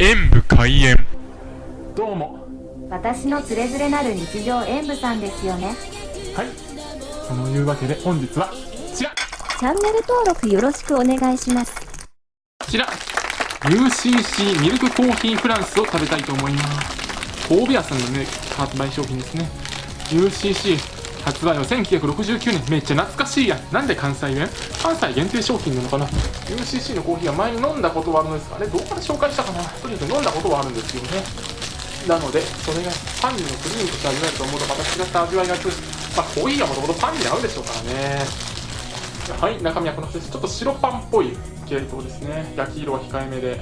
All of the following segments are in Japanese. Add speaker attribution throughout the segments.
Speaker 1: 演武開演。
Speaker 2: どうも。
Speaker 3: 私のつれづれなる日常演舞さんですよね。
Speaker 2: はい。そのいうわけで本日はこちら。
Speaker 3: チャンネル登録よろしくお願いします。
Speaker 2: こちら。UCC ミルクコーヒーフランスを食べたいと思います。神戸屋さんのね発売商品ですね。UCC 発売は1969年。めっちゃ懐かしいやん。なんで関西弁？関西限定商品なのかな？UCC のコーヒーは前に飲んだことはあるんですあれどこで紹介したかな？とにかく飲んだことはあるんですよね。なのでそれがパンのクリームとして味わえると思うとまた違った味わいがするまあコーヒーはもともとパンに合うでしょうからね。はい中身はこの形ですちょっと白パンっぽい系統ですね。焼き色は控えめで。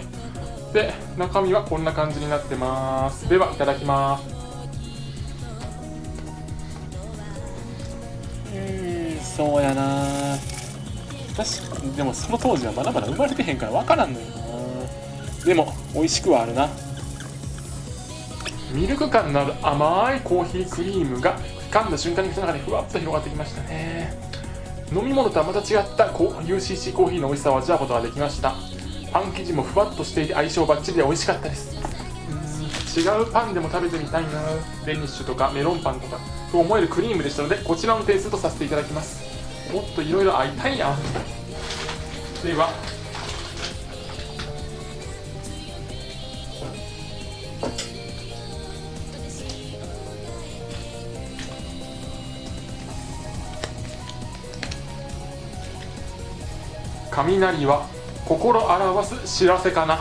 Speaker 2: で中身はこんな感じになってます。ではいただきます。そうやな。確かでもその当時はまだまだ生まれてへんから分からんのよな。でも美味しくはあるな。ミルク感のある甘いコーヒークリームが噛んだ瞬間に口の中でふわっと広がってきましたね。飲み物とはまた違ったこう UCC コーヒーの美味しさを味わうことができました。パン生地もふわっとしていて相性バッチリで美味しかったです。うん。違うパンでも食べてみたいな。デニッシュとかメロンパンとか。と思えるクリームでしたのでこちらの点数とさせていただきます。もっといろいろ会いたいやんでは雷は心表す知らせかな。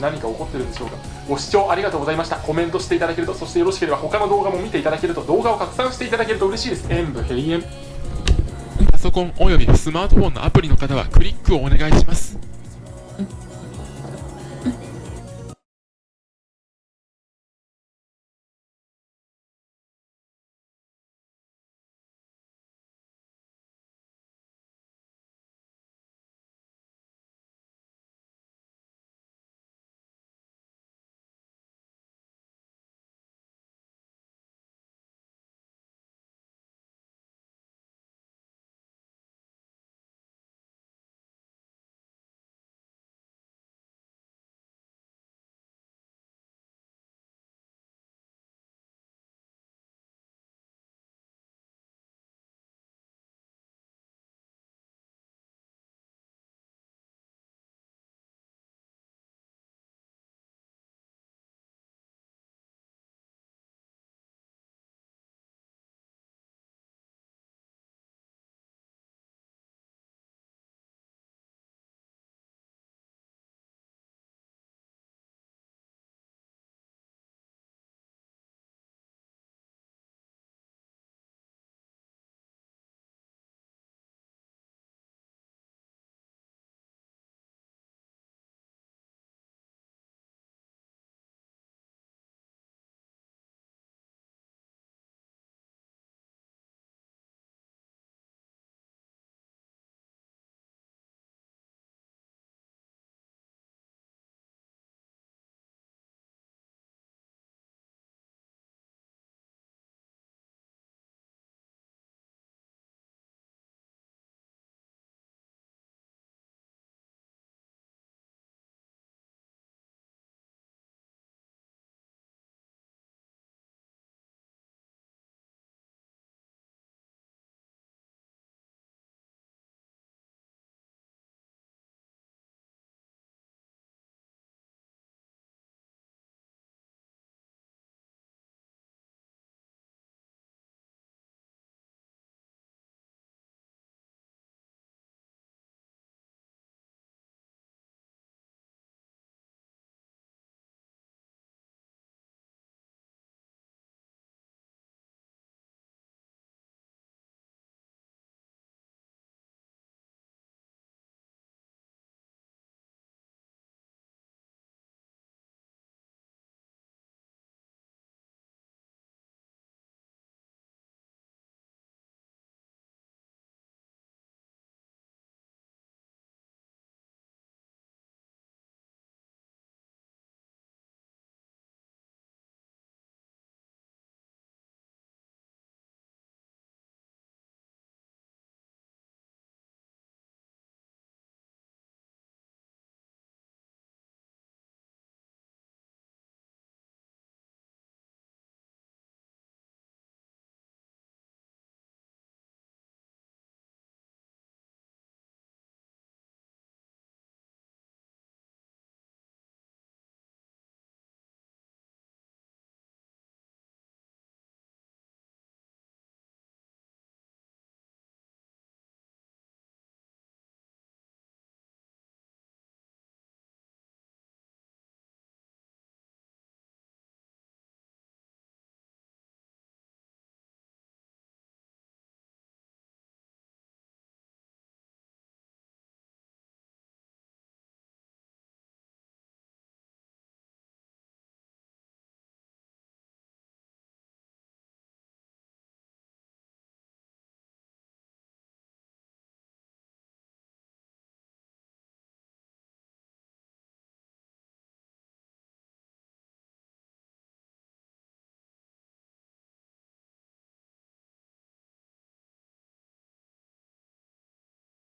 Speaker 2: 何か起こってるんでしょうか。ご視聴ありがとうございました。コメントしていただけるとそしてよろしければ他の動画も見ていただけると動画を拡散していただけると嬉しいです。演武閉園。
Speaker 1: パソコンおよびスマートフォンのアプリの方はクリックをお願いします。